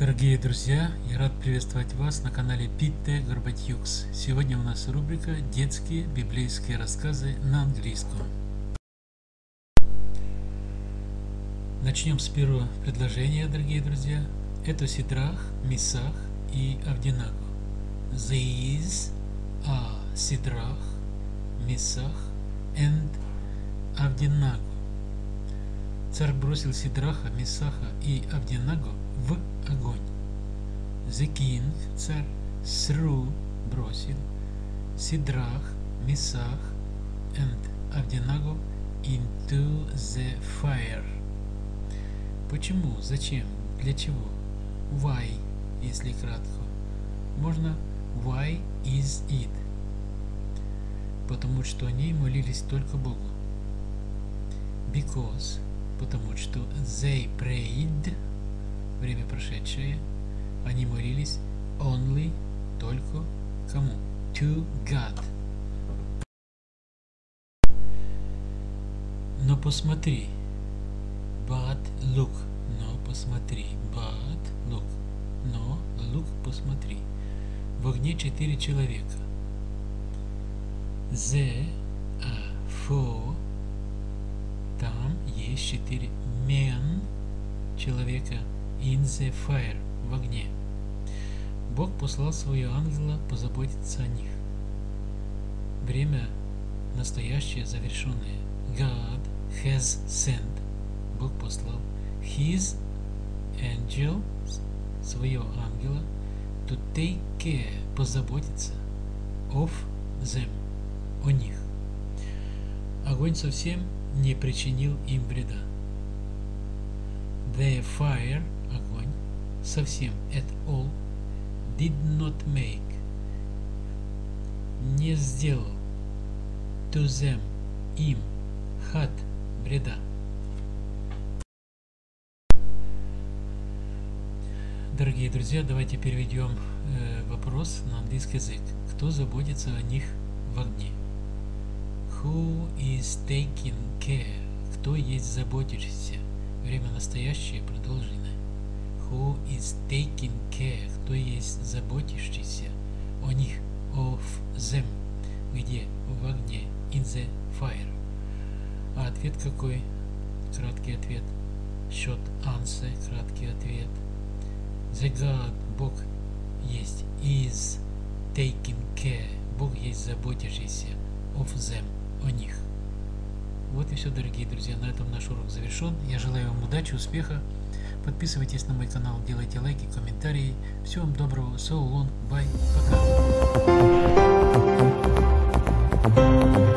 Дорогие друзья, я рад приветствовать вас на канале Питте Горбатюкс. Сегодня у нас рубрика «Детские библейские рассказы на английском». Начнем с первого предложения, дорогие друзья. Это Сидрах, Мисах и Авдинаго. These are Сидрах, Мисах and Авдинаго. Царь бросил Сидраха, Мисаха и Авдинаго в огонь. The king, царь, threw, бросил, Сидрах, Мисах and Авдинаго into the fire. Почему? Зачем? Для чего? Why, если кратко. Можно why is it? Потому что они молились только Богу. Because, потому что they prayed время прошедшее, они молились only, только кому? To God. Но посмотри, but look, но посмотри, but look, но look, посмотри. В огне четыре человека. The, a, four, там есть четыре men, человека, in the fire, в огне. Бог послал своего ангела позаботиться о них. Время настоящее, завершенное. God has sent. Бог послал His angel, своего ангела, to take care, позаботиться of them, о них. Огонь совсем не причинил им вреда. The fire совсем, at all, did not make, не сделал, to them, им, had, вреда. Дорогие друзья, давайте переведем э, вопрос на английский язык. Кто заботится о них в огне? Who is taking care? Кто есть заботящийся? Время настоящее продолжено. Who is taking care? Кто есть заботящийся о них? Of them. Где? В огне. In the fire. А ответ какой? Краткий ответ. Short answer. Краткий ответ. The God, Бог есть. Is taking care. Бог есть заботящийся. Of them. О них. Вот и все, дорогие друзья. На этом наш урок завершен. Я желаю вам удачи, успеха. Подписывайтесь на мой канал, делайте лайки, комментарии. Всего вам доброго, so long, bye, пока.